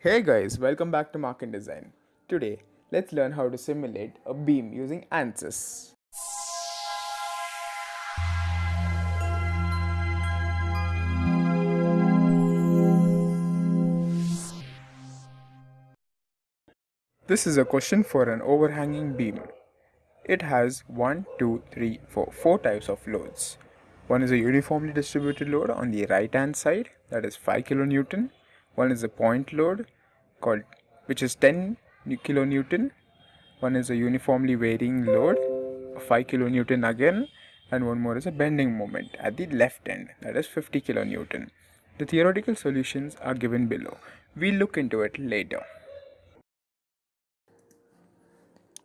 Hey guys, welcome back to Mark and Design. Today, let's learn how to simulate a beam using ANSYS. This is a question for an overhanging beam. It has 1, 2, 3, 4, 4 types of loads. One is a uniformly distributed load on the right hand side, that is 5 kilonewton. One is a point load called which is 10 kilonewton. One is a uniformly varying load, 5 kilonewton again, and one more is a bending moment at the left end, that is 50 kilonewton. The theoretical solutions are given below. We'll look into it later.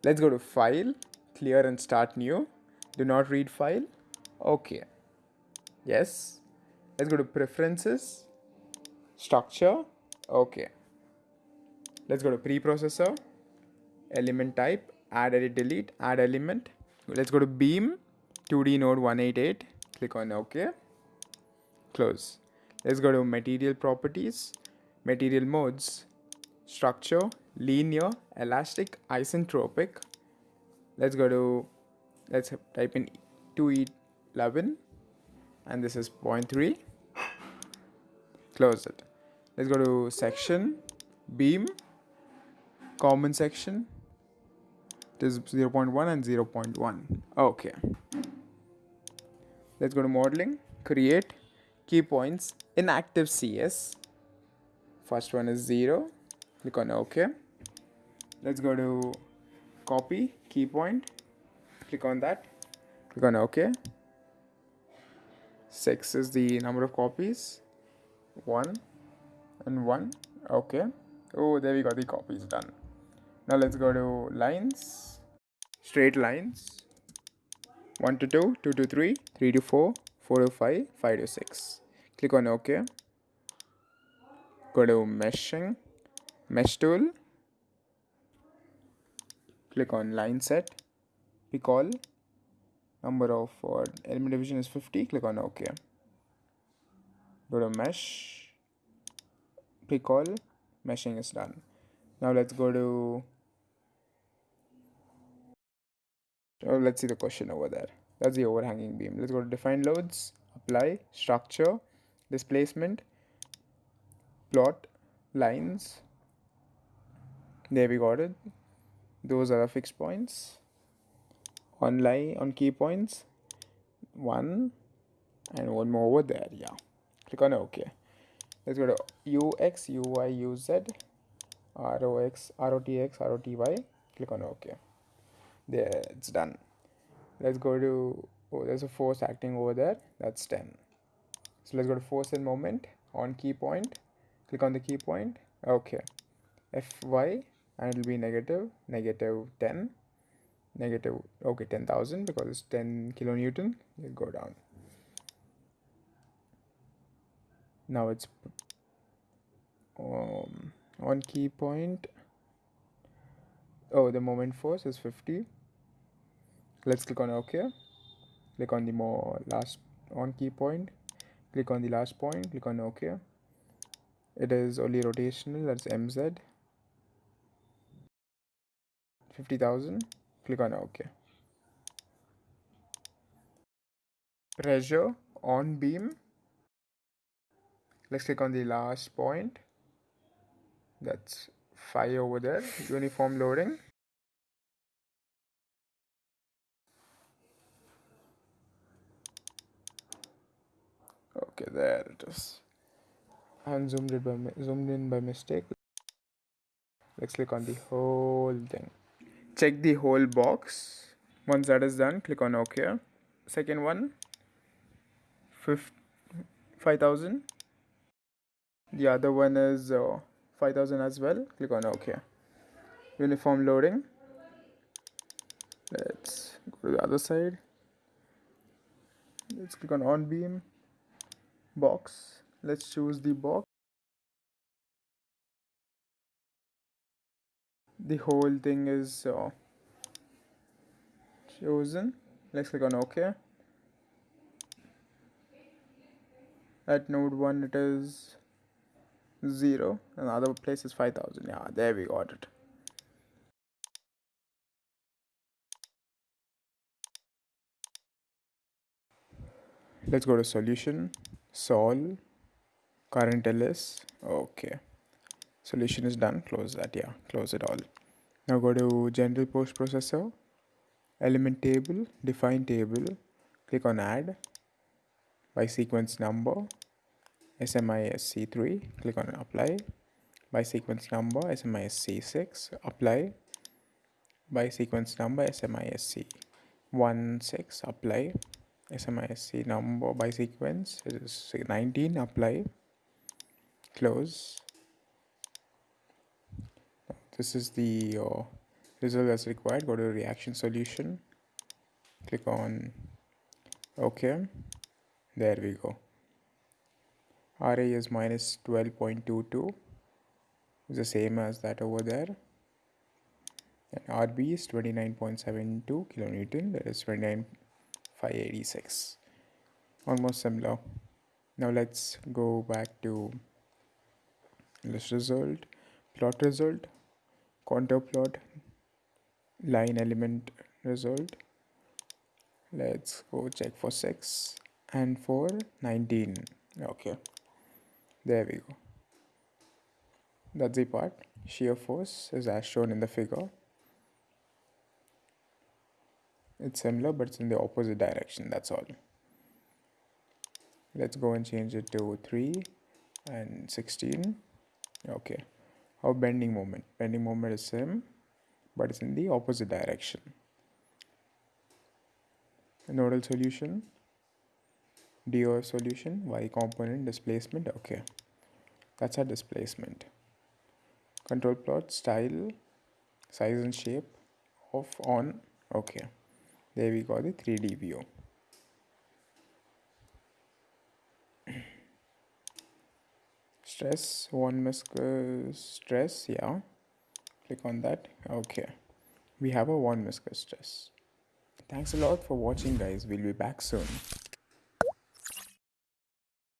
Let's go to File, Clear and Start New. Do not read file. Okay. Yes. Let's go to Preferences, Structure. Okay. Let's go to Preprocessor, Element Type, Add Edit Delete, Add Element. Let's go to Beam, 2D Node 188. Click on OK. Close. Let's go to Material Properties, Material Modes, Structure, linear, elastic, isotropic. Let's go to, let's type in 2E11 and this is 0.3. Close it. Let's go to section, beam, common section. This is 0.1 and 0.1. Okay. Let's go to modeling, create key points in active CS. First one is 0. Click on OK let's go to copy key point click on that click on ok 6 is the number of copies 1 and 1 okay. Oh there we got the copies done. Now let's go to lines. Straight lines. 1 to 2 2 to 3 3 to 4 4 to 5 5 to 6 click on ok. Go to meshing mesh tool. Click on line set. Pick all number of uh, element division is 50 click on ok. Go to mesh pick all meshing is done. Now let's go to oh, let's see the question over there. That's the overhanging beam. Let's go to define loads apply structure displacement plot lines. There we got it. Those are the fixed points. On line on key points. One and one more over there yeah. Click on ok let's go to ux uy uz rox rotx roty click on ok. There it's done. Let's go to oh there's a force acting over there. That's 10 so let's go to force and moment on key point. Click on the key point. Okay fy and it will be negative negative 10 negative okay 10,000 because it's 10 kilonewton. It'll go down now it's um, on key point. Oh the moment force is 50 let's click on ok click on the more last on key point. Click on the last point. Click on ok it is only rotational that's mz 50,000 click on OK pressure on beam let's click on the last point. That's 5 over there. Uniform loading. Okay there it is. I zoomed it by zoomed in by mistake. Let's click on the whole thing. Check the whole box. Once that is done click on ok second one. 5000 the other one is uh, 5000 as well. Click on ok. Uniform loading. Let's go to the other side. Let's click on on beam. Box. Let's choose the box. The whole thing is uh, chosen. Let's click on ok. At node 1 it is 0 and other place is 5000 yeah there we got it. Let's go to solution. Solve current ls okay. Solution is done. Close that. Yeah close it all. Now go to general post processor. Element table. Define table. Click on add. By sequence number SMISC3 click on apply. By sequence number SMISC6 apply. By sequence number SMISC 16 apply. SMISC number by sequence is 19 apply. Close. This is the uh, result as required. Go to reaction solution. Click on ok there we go RA is minus 12.22 is the same as that over there. And RB is 29.72 kilonewton that is 29586 almost similar. Now let's go back to this result plot result contour plot line element result. Let's go check for 6 and for 19 okay there we go. That's the part. Shear force is as shown in the figure. It's similar but it's in the opposite direction that's all. Let's go and change it to 3 and 16 okay. How bending moment? Bending moment is same but it's in the opposite direction. Nodal solution DO solution y component displacement okay. That's our displacement. Control plot style size and shape off on okay. There we got the 3d view. Stress von Mises stress yeah. Click on that okay. We have a von Mises stress. Thanks a lot for watching guys. We'll be back soon